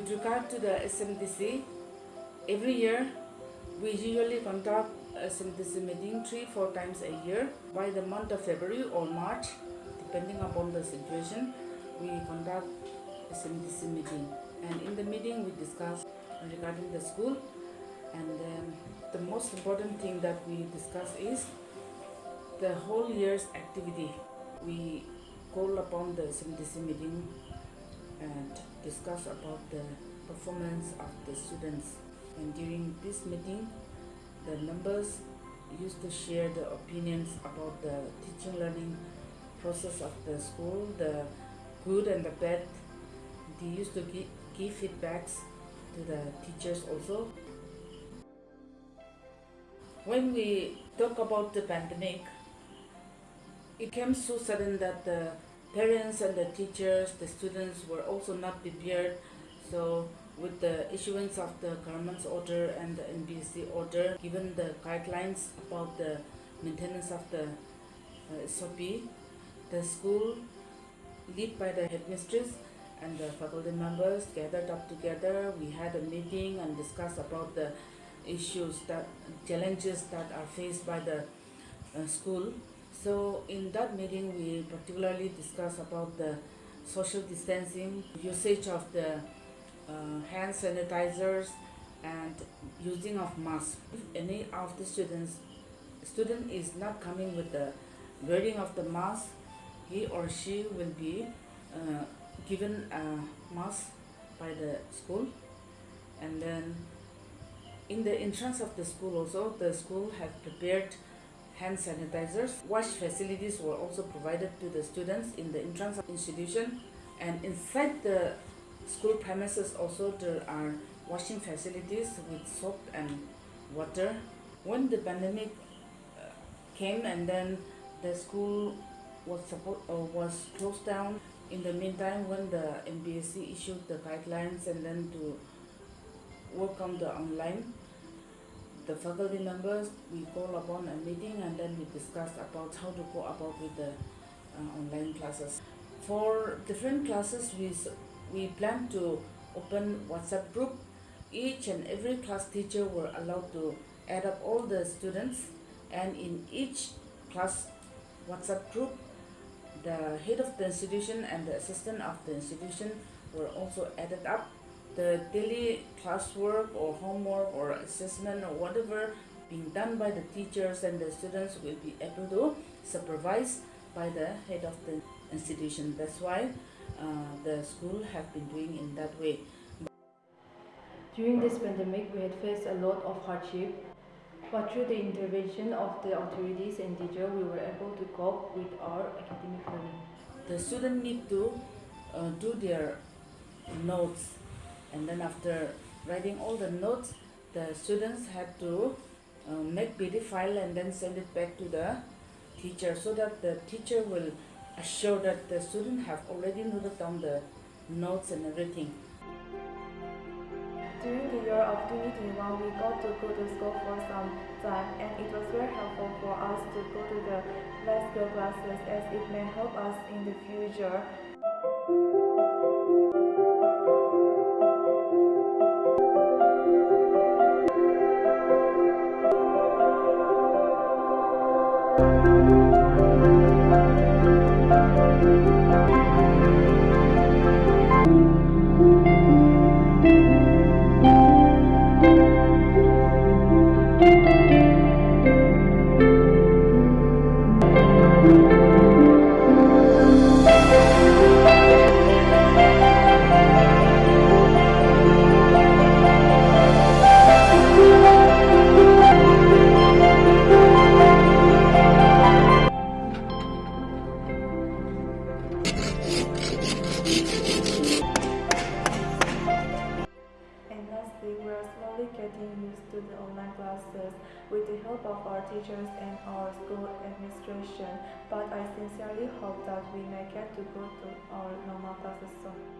With regard to the SMTC, every year we usually conduct a SMTC meeting three, four times a year. By the month of February or March, depending upon the situation, we conduct a SMTC meeting. And in the meeting, we discuss regarding the school. And um, the most important thing that we discuss is the whole year's activity. We call upon the SMTC meeting and discuss about the performance of the students. And during this meeting, the members used to share the opinions about the teaching learning process of the school, the good and the bad. They used to give, give feedbacks to the teachers also. When we talk about the pandemic, it came so sudden that the parents and the teachers, the students were also not prepared. So with the issuance of the government's order and the NBC order, given the guidelines about the maintenance of the uh, SOP, the school, led by the headmistress and the faculty members, gathered up together. We had a meeting and discussed about the issues that challenges that are faced by the uh, school. So in that meeting, we particularly discussed about the social distancing, usage of the uh, hand sanitizers and using of masks. If any of the students student is not coming with the wearing of the mask, he or she will be uh, given a mask by the school and then in the entrance of the school also the school have prepared hand sanitizers wash facilities were also provided to the students in the entrance of institution and inside the school premises also there are washing facilities with soap and water. When the pandemic uh, came and then the school was support, uh, was closed down in the meantime when the NBSC issued the guidelines and then to work on the online the faculty members we call upon a meeting and then we discuss about how to go about with the uh, online classes. For different classes we we plan to open whatsapp group. Each and every class teacher were allowed to add up all the students and in each class whatsapp group the head of the institution and the assistant of the institution were also added up the daily classwork or homework or assessment or whatever being done by the teachers and the students will be able to supervise by the head of the institution that's why uh, the school have been doing in that way During this pandemic, we had faced a lot of hardship, but through the intervention of the authorities and teachers, we were able to cope with our academic learning. the student need to uh, do their notes and then after writing all the notes the students had to uh, make pdf file and then send it back to the teacher so that the teacher will assure that the student have already noted down the notes and everything During the year of 2021, we got to go to school for some time, and it was very helpful for us to go to the life skill classes as it may help us in the future. Getting used to the online classes with the help of our teachers and our school administration. But I sincerely hope that we may get to go to our normal classes soon.